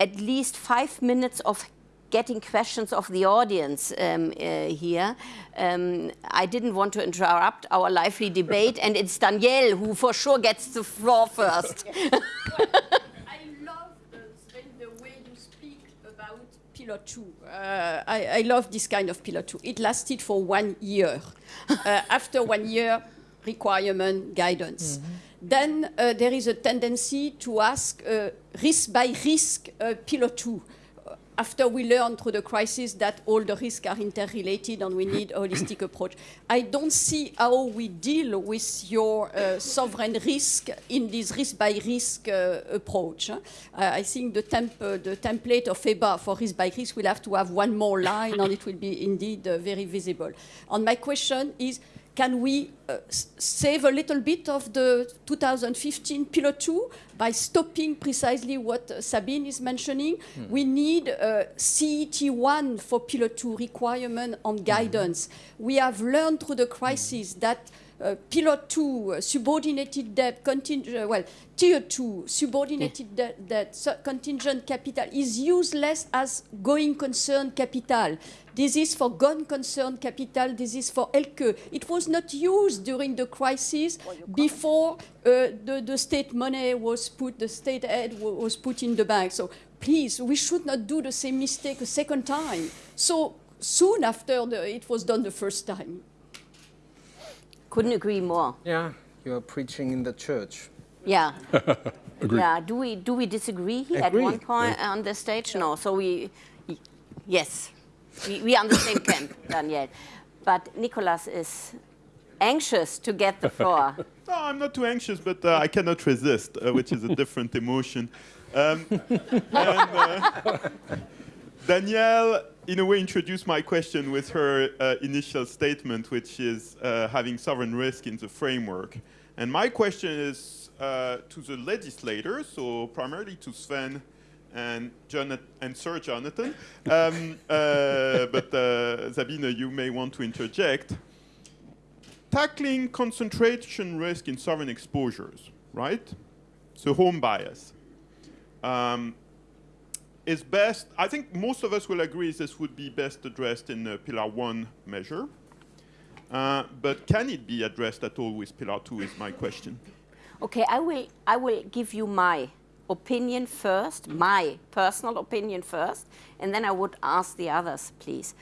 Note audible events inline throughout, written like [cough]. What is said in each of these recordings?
at least five minutes of getting questions of the audience um, uh, here. Um, I didn't want to interrupt our lively debate, and it's Danielle who for sure gets the floor first. [laughs] I love the, way you speak about Pillar 2. Uh, I, I, love this kind of Pillar 2. It lasted for one year. uh, after one year, requirement, guidance. Mm -hmm. Then uh, there is a tendency to ask uh, risk by risk uh, Pillar 2 after we learned through the crisis that all the risks are interrelated and we need a holistic approach. I don't see how we deal with your uh, sovereign risk in this risk-by-risk uh, approach. Uh, I think the, temp uh, the, template of EBA for risk-by-risk will have to have one more line and it will be indeed uh, very visible. And my question is, can we uh, save a little bit of the 2015 Pillar 2 by stopping precisely what uh, Sabine is mentioning? Hmm. We need uh, CET1 for Pillar 2 requirement on hmm. guidance. Hmm. We have learned through the crisis hmm. that uh, Pillar 2, uh, subordinated debt, uh, well, Tier 2, subordinated yeah. debt, debt contingent capital is useless as going concern capital. This is for gone concern capital, this is for Elke. It was not used during the crisis before uh, the, the state money was put, the state aid was put in the bank. So please, we should not do the same mistake a second time. So soon after the, it was done the first time. Couldn't agree more. Yeah, you're preaching in the church. Yeah. [laughs] yeah. Do we do we disagree here Agree. at one point yeah. on the stage? No. So we, yes, we, we are on the same camp, [laughs] Daniel. But Nicolas is anxious to get the floor. [laughs] no, I'm not too anxious, but uh, I cannot resist, uh, which is a different emotion. Um, and, uh, Danielle in a way, introduced my question with her uh, initial statement, which is uh, having sovereign risk in the framework. And my question is uh, to the legislators, so primarily to Sven and, Jonathan, and Sir Jonathan. [laughs] Um, uh, but uh, Sabine, you may want to interject. Tackling concentration risk in sovereign exposures, right? So home bias. Um, is best, I think most of us will agree this would be best addressed in Pillar 1 measure. Uh, but can it be addressed at all with Pillar 2 is my question. Okay, I will, I will give you my opinion first, my personal opinion first, and then I would ask the others, please.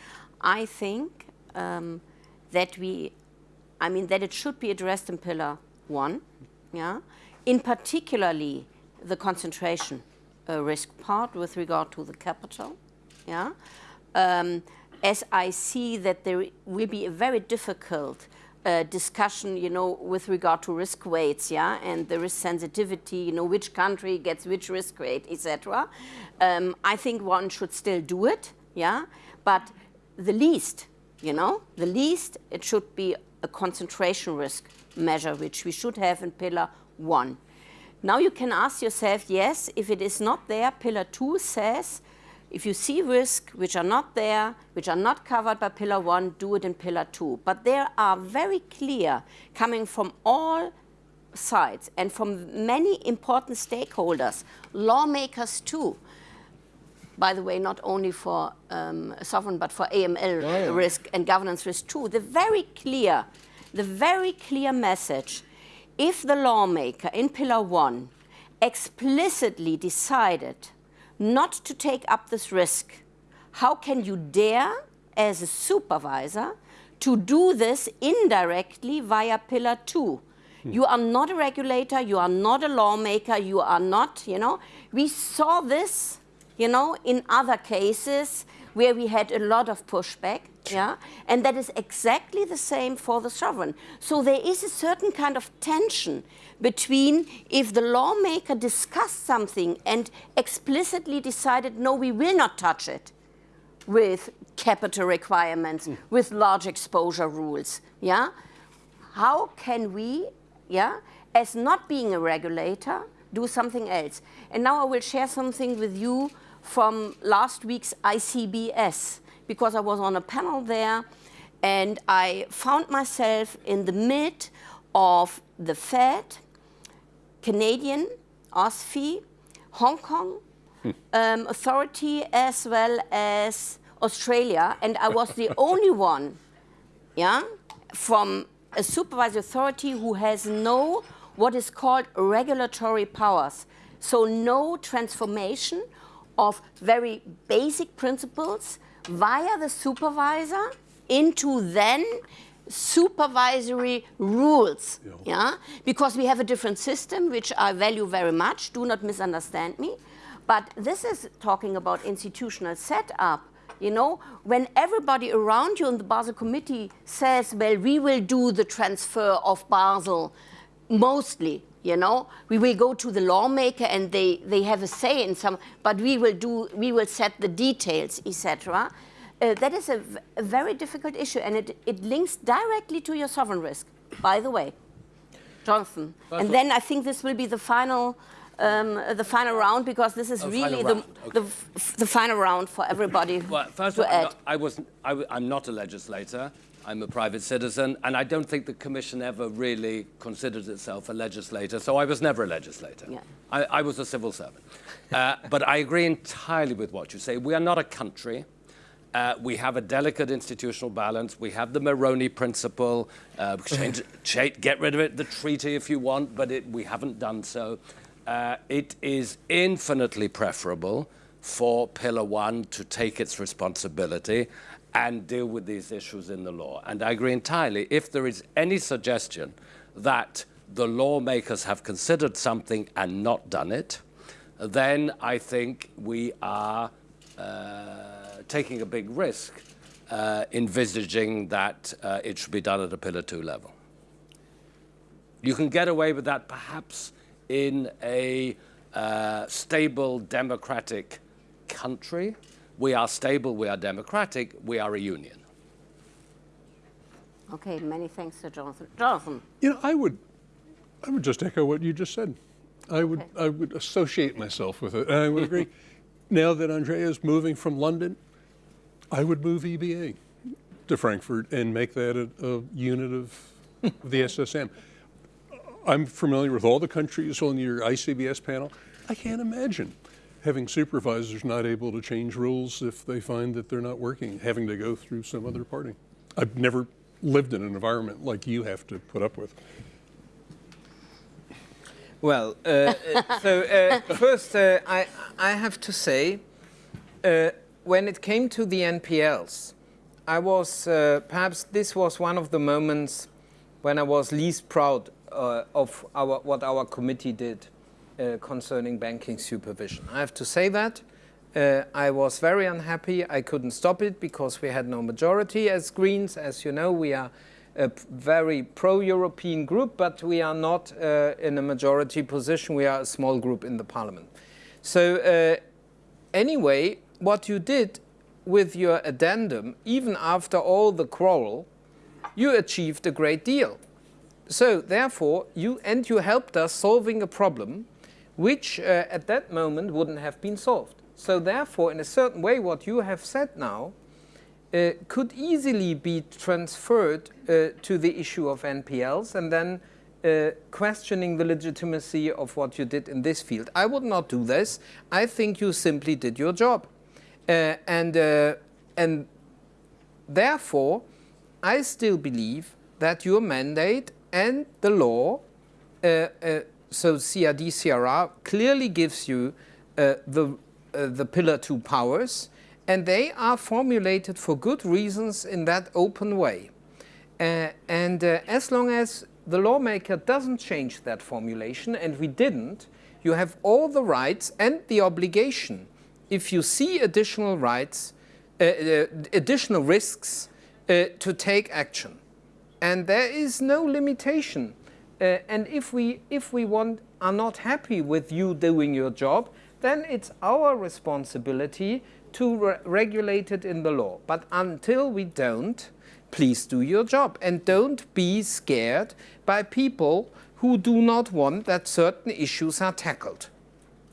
I think um, that we, I mean, that it should be addressed in Pillar 1, yeah, in particularly the concentration risk part with regard to the capital. Yeah, um, as I see that there will be a very difficult uh, discussion, you know, with regard to risk weights, yeah, and the risk sensitivity, you know, which country gets which risk weight, etc. Um, I think one should still do it, yeah, but the least, you know, the least it should be a concentration risk measure, which we should have in pillar one. Now you can ask yourself, yes, if it is not there, Pillar 2 says, if you see risks which are not there, which are not covered by Pillar 1, do it in Pillar 2. But there are very clear, coming from all sides and from many important stakeholders, lawmakers too, by the way, not only for um, sovereign, but for AML yeah, yeah. risk and governance risk too, the very clear, the very clear message if the lawmaker in Pillar 1 explicitly decided not to take up this risk, how can you dare, as a supervisor, to do this indirectly via Pillar 2? Hmm. You are not a regulator, you are not a lawmaker, you are not, you know. We saw this, you know, in other cases where we had a lot of pushback. Yeah? And that is exactly the same for the sovereign. So there is a certain kind of tension between if the lawmaker discussed something and explicitly decided, no, we will not touch it with capital requirements, mm. with large exposure rules. Yeah? How can we, yeah, as not being a regulator, do something else? And now I will share something with you from last week's ICBS because I was on a panel there and I found myself in the mid of the Fed, Canadian, OSFI, Hong Kong, um, authority as well as Australia, and I was the [laughs] only one, yeah, from a supervisory authority who has no what is called regulatory powers. So no transformation of very basic principles via the supervisor into then supervisory rules. Yeah. yeah. Because we have a different system, which I value very much. Do not misunderstand me. But this is talking about institutional setup. You know, when everybody around you in the Basel Committee says, well, we will do the transfer of Basel mostly, you know, we will go to the lawmaker and they, they have a say in some, but we will do, we will set the details, etc. Uh, that is a, very difficult issue and it, it links directly to your sovereign risk, by the way. Jonathan. That's and then I think this will be the final um, the final round because this is oh, really the, okay. the, the, final round for everybody well, first to add. I was, I, I'm not a legislator. I'm a private citizen, and I don't think the Commission ever really considered itself a legislator, so I was never a legislator. Yeah. I, I was a civil servant. Uh, but I agree entirely with what you say. We are not a country. Uh, we have a delicate institutional balance. We have the Meroni principle. Uh, change, [laughs] change, get rid of it, the treaty if you want, but it, we haven't done so uh, it is infinitely preferable for Pillar 1 to take its responsibility and deal with these issues in the law. And I agree entirely. If there is any suggestion that the lawmakers have considered something and not done it, then I think we are uh, taking a big risk uh, envisaging that uh, it should be done at a Pillar 2 level. You can get away with that perhaps in a uh, stable democratic country. We are stable, we are democratic, we are a union. Okay, many thanks to Jonathan. Jonathan. You know, I would, I would just echo what you just said. I would, okay. I would associate myself with it. I would agree. [laughs] now that Andrea is moving from London, I would move EBA to Frankfurt and make that a, a unit of [laughs] the SSM. I'm familiar with all the countries on your ICBS panel. I can't imagine having supervisors not able to change rules if they find that they're not working, having to go through some other party. I've never lived in an environment like you have to put up with. Well, uh, uh, [laughs] so uh, first uh, I, I have to say, uh, when it came to the NPLs, I was, uh, perhaps this was one of the moments when I was least proud of our, what our committee did concerning banking supervision. I have to say that. Uh, I was very unhappy. I couldn't stop it because we had no majority as Greens. As you know, we are a very pro-European group, but we are not uh, in a majority position. We are a small group in the parliament. So uh, anyway, what you did with your addendum, even after all the quarrel, you achieved a great deal. So therefore, you and you helped us solving a problem which uh, at that moment wouldn't have been solved. So therefore, in a certain way, what you have said now uh, could easily be transferred uh, to the issue of NPLs and then uh, questioning the legitimacy of what you did in this field. I would not do this. I think you simply did your job. Uh, and, uh, and therefore, I still believe that your mandate and the law, so CRD, CRR, clearly gives you uh, the, uh, the Pillar 2 powers, and they are formulated for good reasons in that open way. Uh, and uh, as long as the lawmaker doesn't change that formulation, and we didn't, you have all the rights and the obligation, if you see additional rights, additional risks, to take action and there is no limitation. Uh, and if we, if we want, are not happy with you doing your job, then it's our responsibility to re regulate it in the law. But until we don't, please do your job. And don't be scared by people who do not want that certain issues are tackled.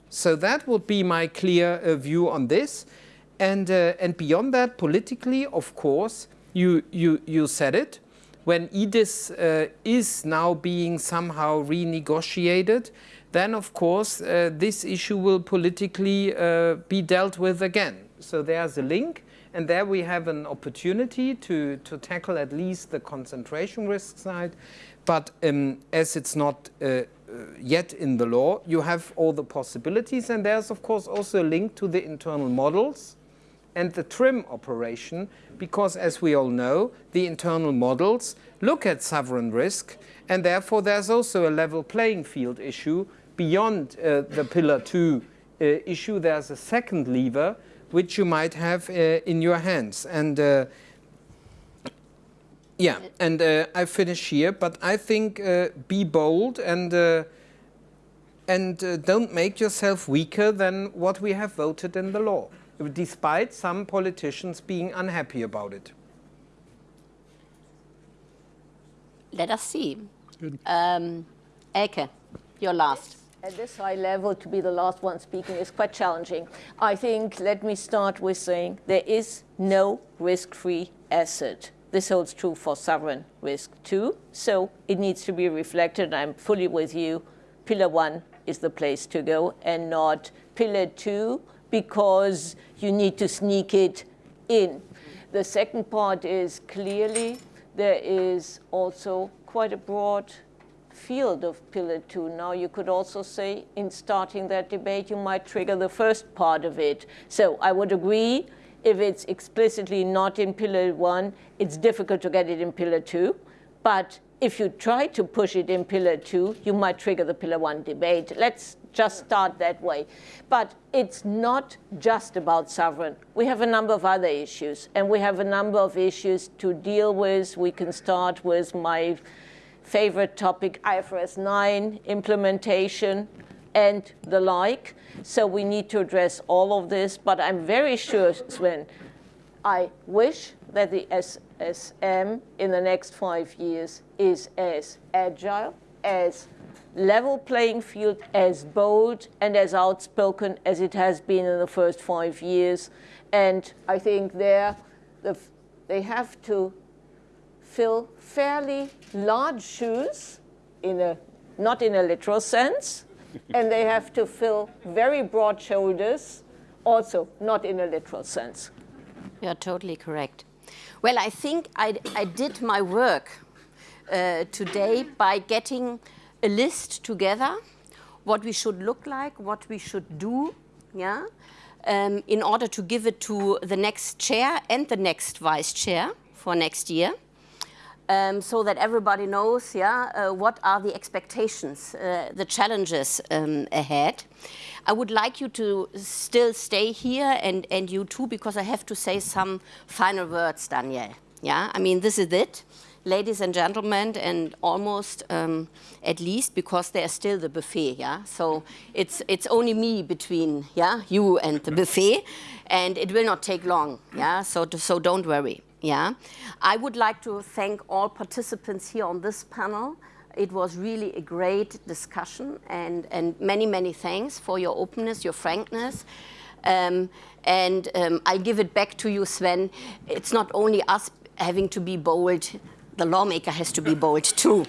So that would be my clear uh, view on this. And, uh, and beyond that, politically, of course, you, you, you said it, when EDIS uh, is now being somehow renegotiated, then of course uh, this issue will politically uh, be dealt with again. So there's a link and there we have an opportunity to, to tackle at least the concentration risk side. But um, as it's not uh, uh, yet in the law, you have all the possibilities and there's of course also a link to the internal models and the TRIM operation, because as we all know, the internal models look at sovereign risk, and therefore there's also a level playing field issue beyond uh, the Pillar 2 uh, issue. There's a second lever which you might have uh, in your hands. And uh, yeah, and uh, I finish here, but I think uh, be bold and and don't make yourself weaker than what we have voted in the law despite some politicians being unhappy about it. Let us see. Um, Elke, you're last. At this high level, to be the last one speaking is quite challenging. I think, let me start with saying there is no risk-free asset. This holds true for sovereign risk too, so it needs to be reflected. I'm fully with you. Pillar one is the place to go and not pillar two, because you need to sneak it in. The second part is clearly there is also quite a broad field of Pillar 2. Now you could also say in starting that debate you might trigger the first part of it. So I would agree if it's explicitly not in Pillar 1, it's difficult to get it in Pillar 2. But if you try to push it in Pillar 2, you might trigger the Pillar 1 debate. Let's just start that way. But it's not just about sovereign. We have a number of other issues, and we have a number of issues to deal with. We can start with my favorite topic, IFRS 9 implementation and the like. So we need to address all of this, but I'm very sure, Sven, I wish that the SSM in the next five years is as agile, as level playing field as bold and as outspoken as it has been in the first five years. And I think there the, they have to fill fairly large shoes, in a, not in a literal sense, [laughs] and they have to fill very broad shoulders, also not in a literal sense. You're totally correct. Well, I think I, I did my work uh, today by getting a list together, what we should look like, what we should do, yeah, um, in order to give it to the next chair and the next vice chair for next year. Um, so that everybody knows, yeah, uh, what are the expectations, uh, the challenges um, ahead. I would like you to still stay here and, and you too, because I have to say some final words, Daniel. Yeah, I mean, this is it ladies and gentlemen, and almost um, at least because there's still the buffet, yeah? So it's, it's only me between, yeah, you and the buffet, and it will not take long, yeah? So, so don't worry, yeah? I would like to thank all participants here on this panel. It was really a great discussion, and, and many, many thanks for your openness, your frankness. Um, and um, I give it back to you, Sven. It's not only us having to be bold, the lawmaker has to be bold too.